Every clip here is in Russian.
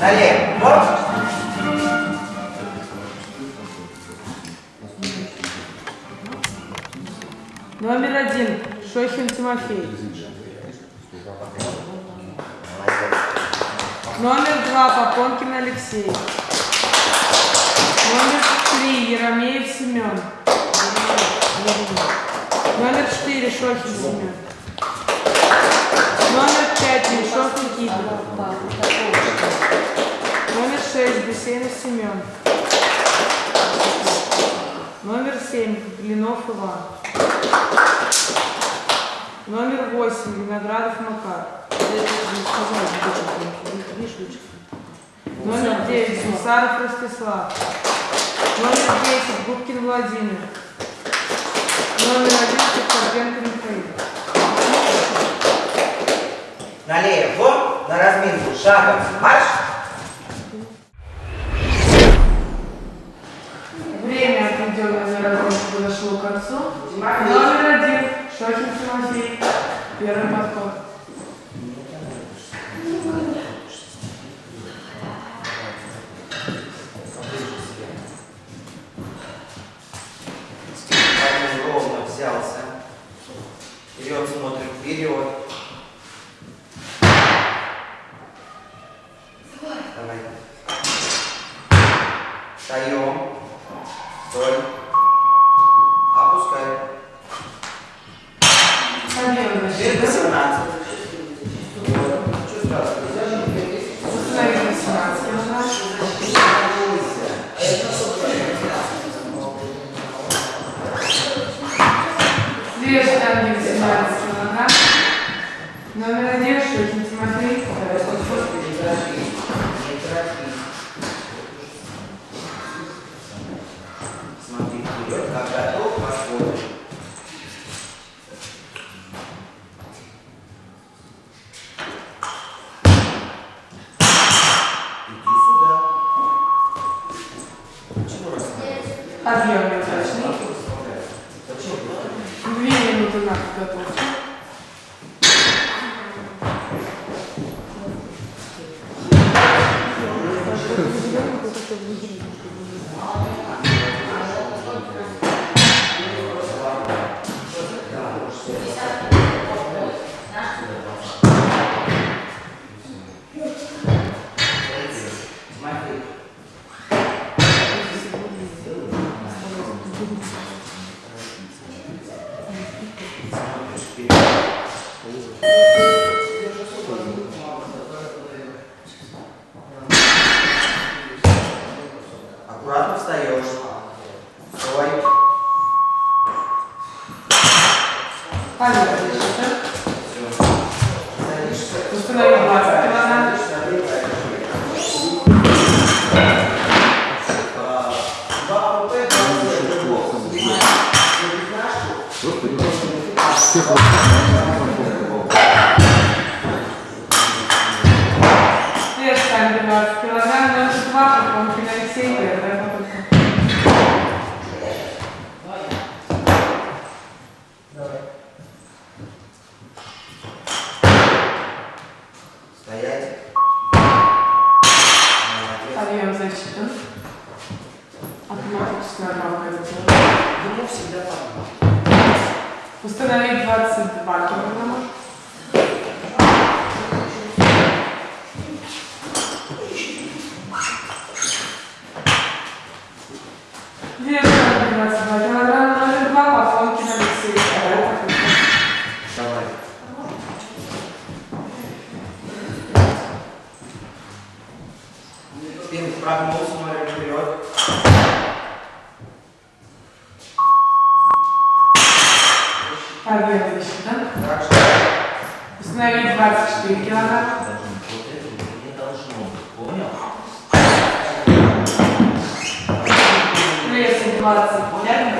Налево. Номер один. Шохин Тимофей. Номер два. Попонкин Алексей. Номер три. Еромеев Семен. Номер четыре. Шохин Семен. Номер пять. Меньшов Никита. Номер шесть. Бесенов Семен. Номер семь. Блинов Иван. Номер восемь. Виноградов Макар. Номер девять. Сусаров Ростислав. Номер десять. Губкин Владимир. Номер один. Кокорбенко Михаил. Налево. На разминку. Шагом. Марш. Время, отведенное на разгонку, подошло к концу. Номер один. Шохин Тимофей. Первый подход. よく考え students. Установить 22 килограмма. Вес штанги 22 килограмма. Номер два. Попонкин Алексей. Вторая попытка. Давай. Спину прогнул, смотрим вперед. Защиты. Так что Установить 24 килограмма. Вес 25.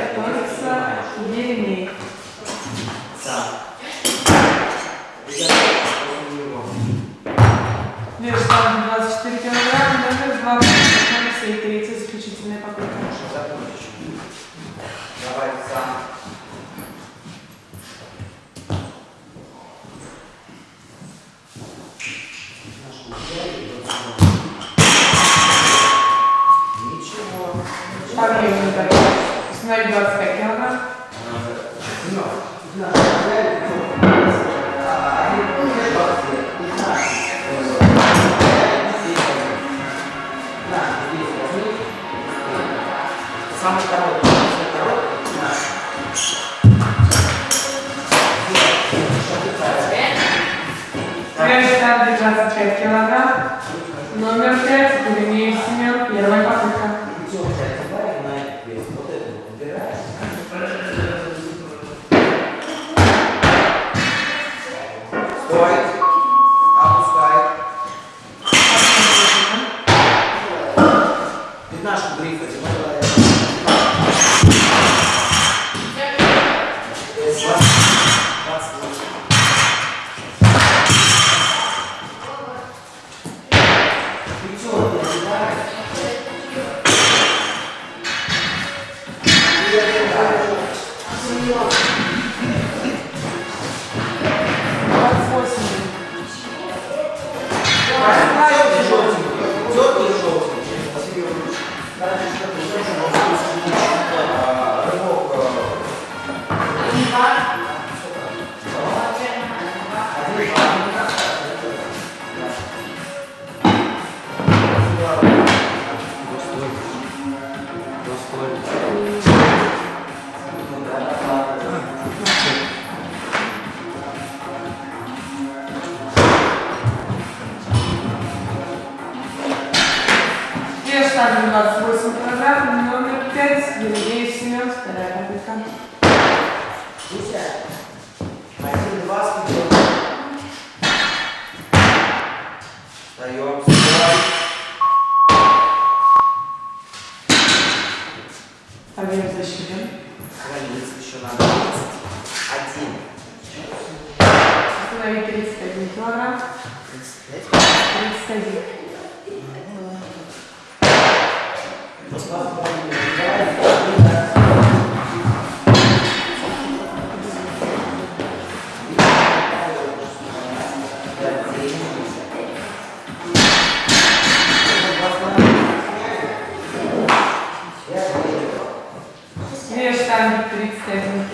Sarılmaz. Burası paragraf. New York Times. 27 Sinema. Para la So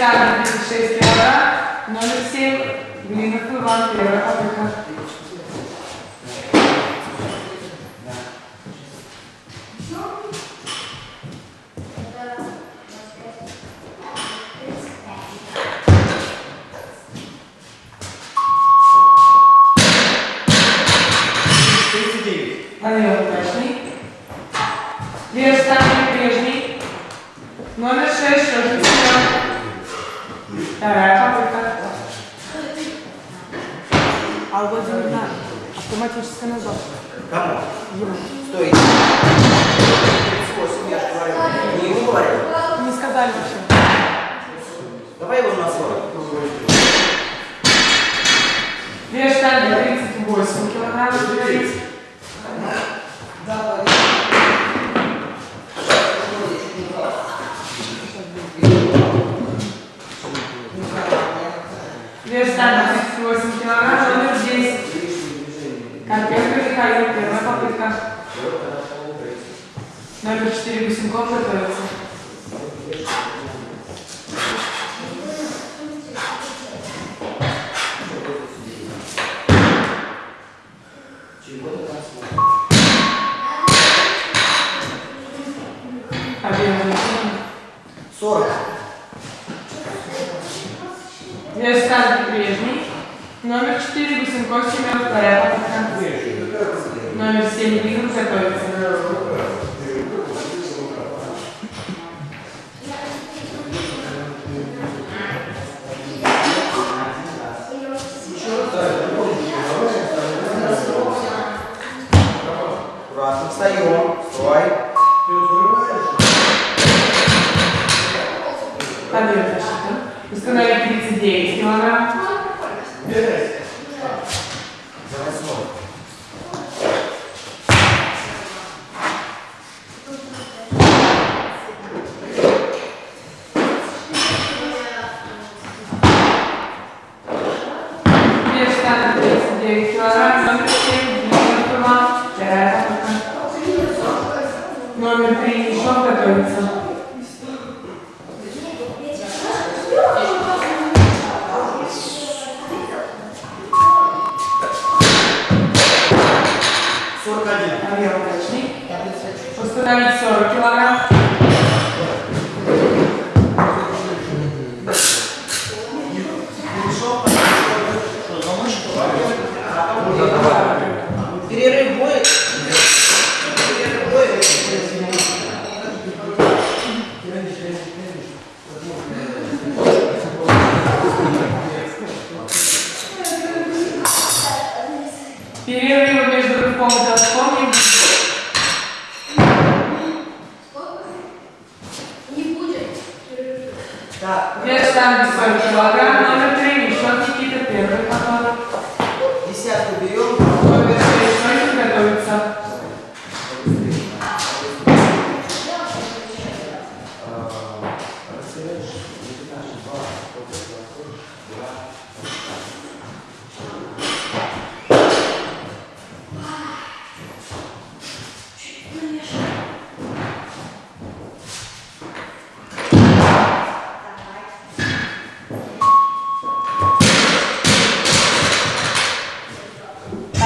сядете за 6 евро, може да си минахме вън евро, така. На 40. Вес штанги 38 килограмм. Говорит. Вес штанги 38 килограмм. Номер 10. Карпенко Михаил. Первая попытка. Номер 4 Гусенков готовится. Вес штанги прежний. Номер 4 Гусенков Семен. Вторая попытка. Номер 7 Игорь готовится. Штанги Severely rotational form of the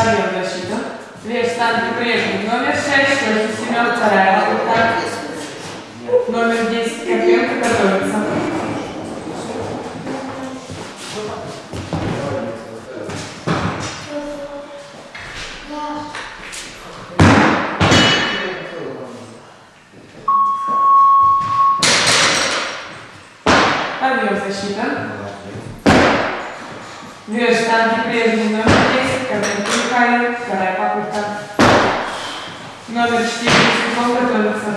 Объем защита. Вес штанги прежний. Номер 6 Шойкин Семен. Вторая попытка. Номер 10 Карпенко готовится. Объем защита. Вес штанги прежний. Номер 10 Михаил. Вторая попытка. Номер 4 Сухов готовится.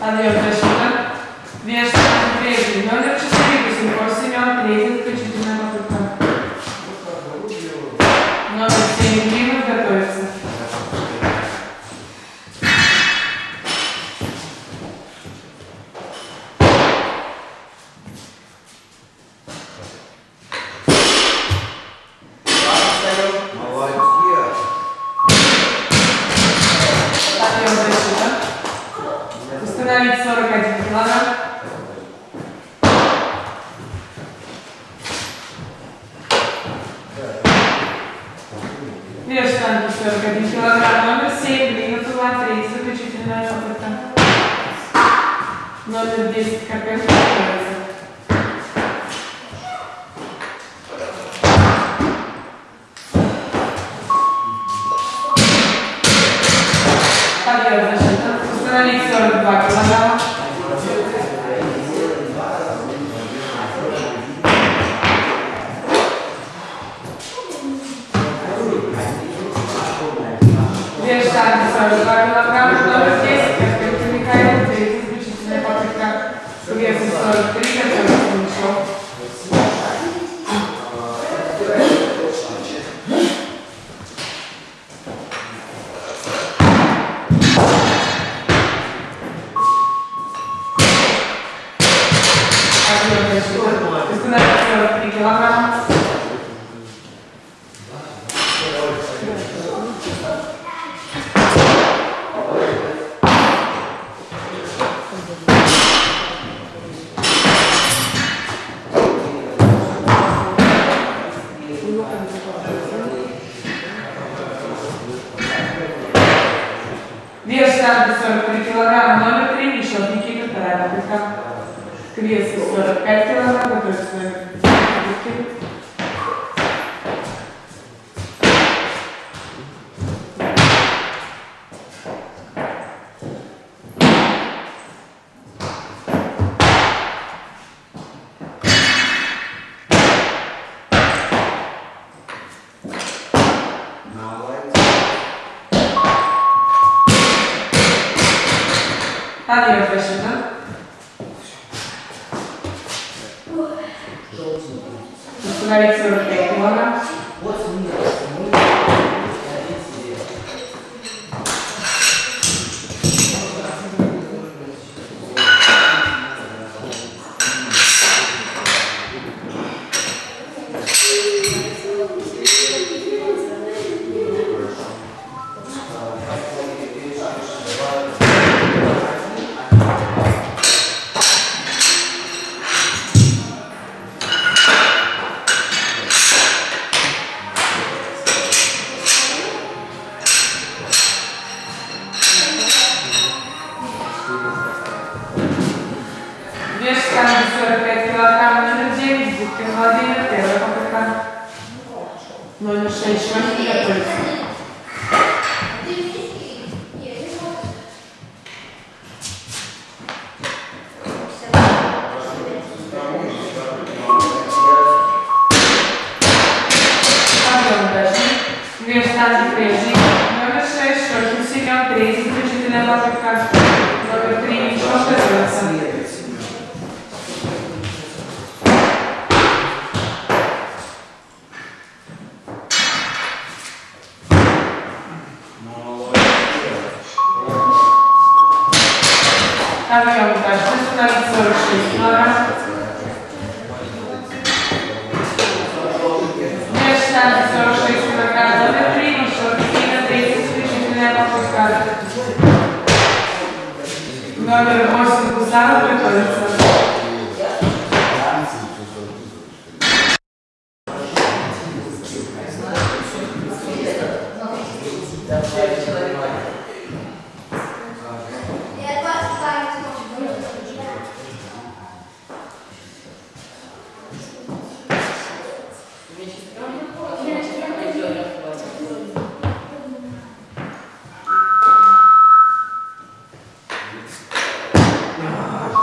Объем это? Номер 10 КП. Подъем, значит, установить 42 килограмма. pessoas Хорошо.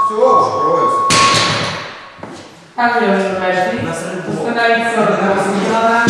Все, откроется. Алло, Установить все.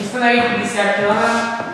Установить 50 килограмм.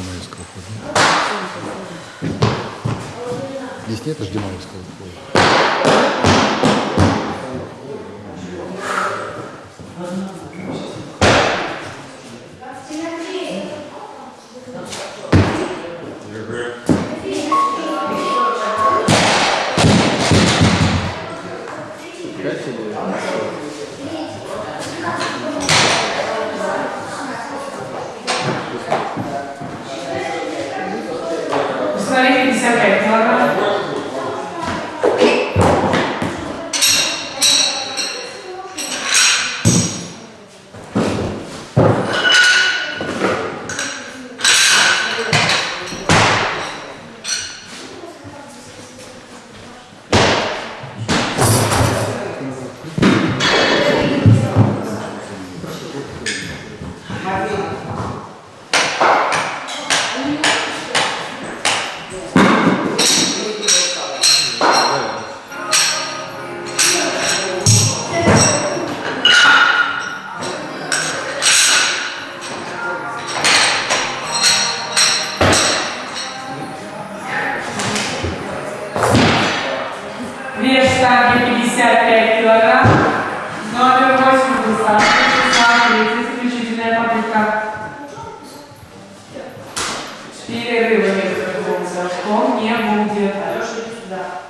Ждимаевского входа? Здесь нет Ждимаевского входа? dice 고맙습니다.